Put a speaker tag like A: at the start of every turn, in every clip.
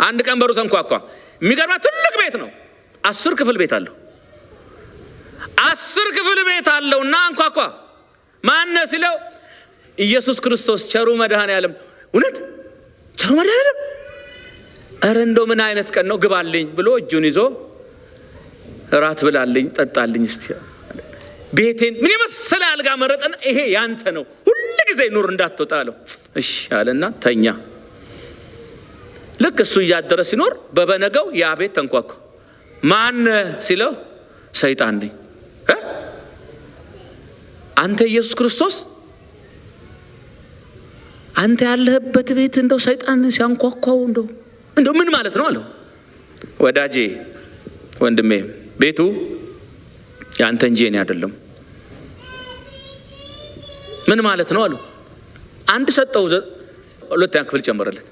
A: አንድ ቀን በሩ ተንኳኳ። የሚገርማ ትልቅ ቤት ነው። አስር ክፍል ቤት አለው። አስር ክፍል ቤት አለው እና አንኳኳ። ማነ ሲለው ኢየሱስ ክርስቶስ ቸሩ መድኃኔ ዓለም። እውነት ቸሩ መድኃኔ ዓለም? ኧረ እንደው ምን አይነት ቀን ነው? ግባልኝ ብሎ እጁን ይዞ እራት ብላልኝ፣ ጠጣልኝ እስቲ ቤቴን ምን የመሰለ አልጋ መረጠን። ይሄ ያንተ ነው፣ ሁል ጊዜ ኑር እንዳትወጣ አለው። እሺ አለና ተኛ። ልክ እሱ እያደረ ሲኖር በበነገው ያ ቤት ተንኳኳ። ማን ሲለው ሰይጣን ነኝ።? አንተ ኢየሱስ ክርስቶስ አንተ ያለህበት ቤት እንደው ሰይጣን ሲያንኳኳው እንደው እንደው ምን ማለት ነው አለው። ወዳጄ ወንድሜ ቤቱ የአንተ እንጂ የኔ አይደለም። ምን ማለት ነው አለው። አንድ ሰጠው፣ ሁለተኛ ክፍል ጨመረለት።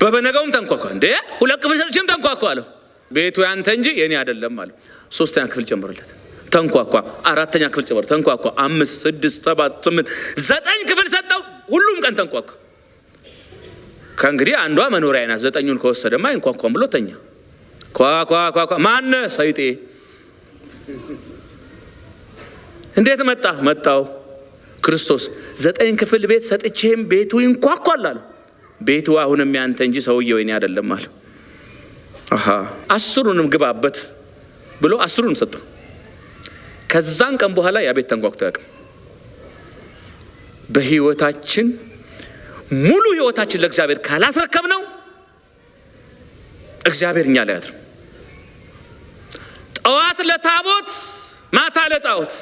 A: በበነገውም ተንኳኳ። እንዴ ሁለት ክፍል ሰጥቼም ተንኳኳ አለው። ቤቱ ያንተ እንጂ የኔ አይደለም አለው። ሶስተኛ ክፍል ጨመረለት። ተንኳኳ። አራተኛ ክፍል ጨመረ። ተንኳኳ። አምስት፣ ስድስት፣ ሰባት፣ ስምንት፣ ዘጠኝ ክፍል ሰጠው። ሁሉም ቀን ተንኳኳ። ከእንግዲህ አንዷ መኖሪያ ናት። ዘጠኙን ከወሰደማ አይንኳኳም ብሎ ተኛ። ኳኳኳኳ ማነ ሰይጤ እንዴት መጣ? መጣው ክርስቶስ ዘጠኝ ክፍል ቤት ሰጥቼም ቤቱ ይንኳኳል አለ። ቤቱ አሁንም ያንተ እንጂ ሰውየው የኔ አይደለም አለ። አስሩንም ግባበት ብሎ አስሩንም ሰጠው። ከዛን ቀን በኋላ ያ ቤት ተንኳኩቶ ያውቅም። በህይወታችን ሙሉ ህይወታችን ለእግዚአብሔር ካላስረከብ ነው እግዚአብሔር እኛ ላይ አድርም። ጠዋት ለታቦት ማታ ለጣዖት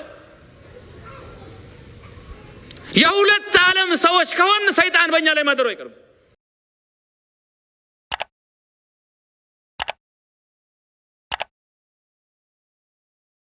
A: የሁለት ዓለም ሰዎች ከሆን ሰይጣን በእኛ ላይ ማደሩ አይቀርም።